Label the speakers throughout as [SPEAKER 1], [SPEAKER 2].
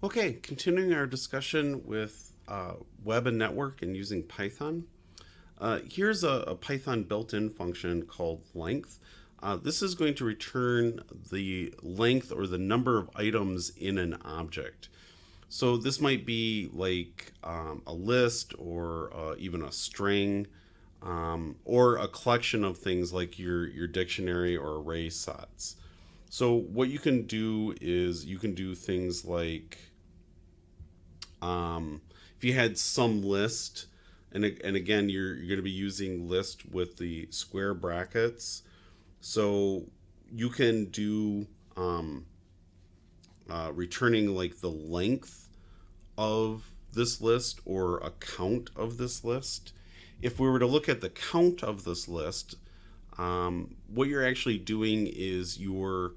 [SPEAKER 1] Okay, continuing our discussion with uh, web and network and using Python. Uh, here's a, a, Python built-in function called length. Uh, this is going to return the length or the number of items in an object. So this might be like um, a list or uh, even a string um, or a collection of things like your, your dictionary or array sets. So what you can do is you can do things like um, if you had some list, and, and again, you're, you're going to be using list with the square brackets. So you can do um, uh, returning like the length of this list or a count of this list. If we were to look at the count of this list, um, what you're actually doing is you're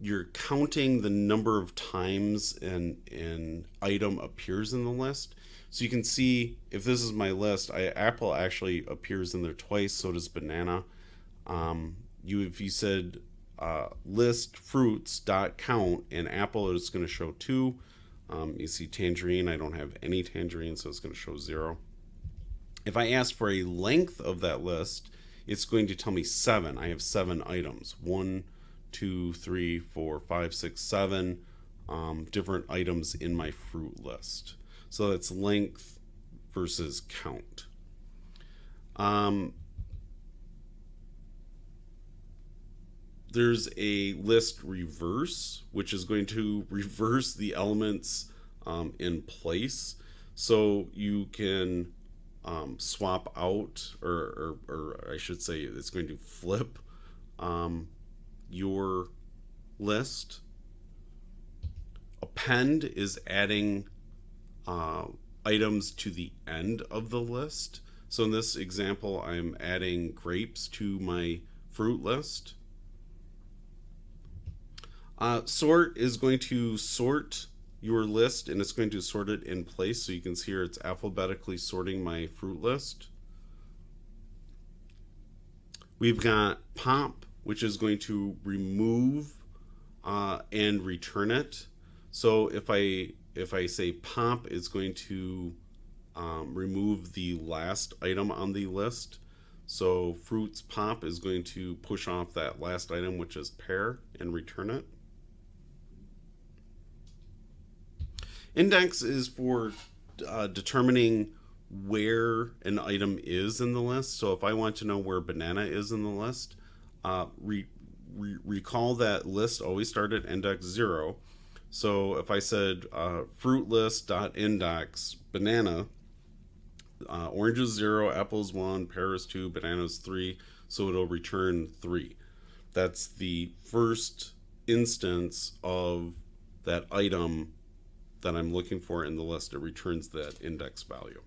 [SPEAKER 1] you're counting the number of times an, an item appears in the list. So you can see if this is my list, I, apple actually appears in there twice, so does banana. Um, you If you said uh, list fruits dot count and apple is going to show two. Um, you see tangerine, I don't have any tangerine, so it's going to show zero. If I ask for a length of that list, it's going to tell me seven. I have seven items. One, two, three, four, five, six, seven um, different items in my fruit list. So that's length versus count. Um, there's a list reverse, which is going to reverse the elements um, in place. So you can um, swap out, or, or, or, I should say, it's going to flip um, your list. Append is adding uh, items to the end of the list. So in this example, I'm adding grapes to my fruit list. Uh, sort is going to sort your list and it's going to sort it in place. So you can see here it's alphabetically sorting my fruit list. We've got pop which is going to remove uh, and return it. So if I if I say pop, it's going to um, remove the last item on the list. So fruits pop is going to push off that last item, which is pear, and return it. Index is for uh, determining where an item is in the list. So if I want to know where banana is in the list, uh, re, re, recall that list always start at index zero. So if I said uh, fruit list dot index banana, uh, orange is zero, apples one, pears two, bananas three, so it'll return three. That's the first instance of that item that I'm looking for in the list. It returns that index value.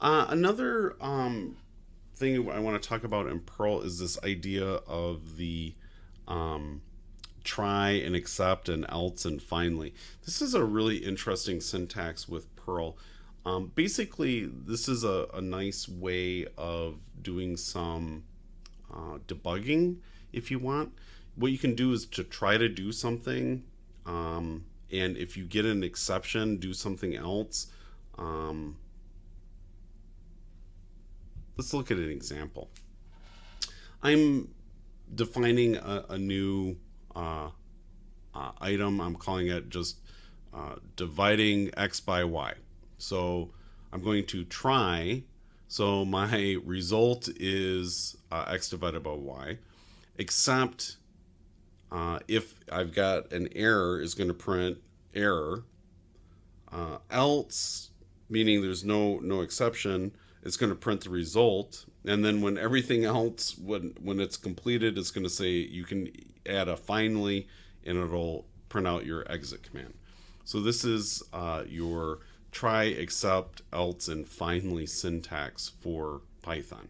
[SPEAKER 1] Uh, another um, thing I want to talk about in Perl is this idea of the um, try and except and else and finally. This is a really interesting syntax with Perl. Um, basically, this is a, a, nice way of doing some uh, debugging if you want. What you can do is to try to do something, um, and if you get an exception, do something else. Um, let's look at an example. I'm defining a, a new uh, uh, item. I'm calling it just uh, dividing x by y. So I'm going to try. So my result is uh, x divided by y, except uh, if I've got an error is going to print error. Uh, else, meaning there's no no exception, it's going to print the result and then when everything else when when it's completed it's going to say you can add a finally and it'll print out your exit command. So this is uh, your try except else and finally syntax for python